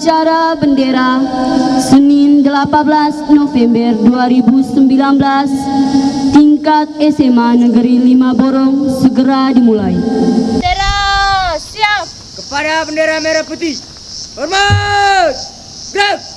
upacara bendera Senin 18 November 2019 tingkat SMA Negeri 5 Borong segera dimulai. Bendera siap. Kepada bendera merah putih. Hormat! Gerak!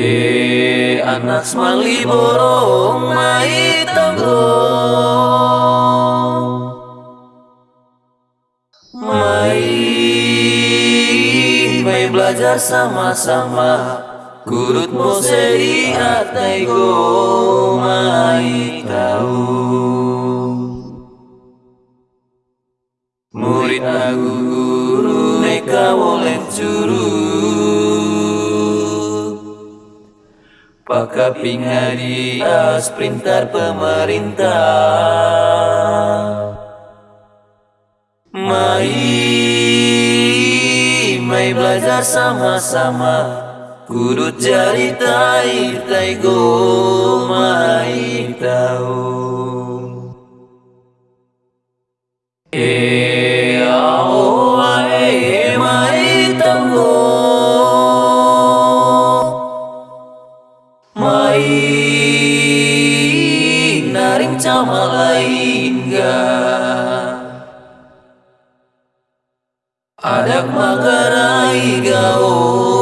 Eh anak semali borong mai tanggo Mai mai belajar sama-sama. Kurut mo seri atai go mai tahu Murid aku guru neka boleh curut Pakaping hadiah printer pemerintah. Mai Mai belajar sama-sama. Kudu cari tai tai go mai tahu. Eh Adak magarai gao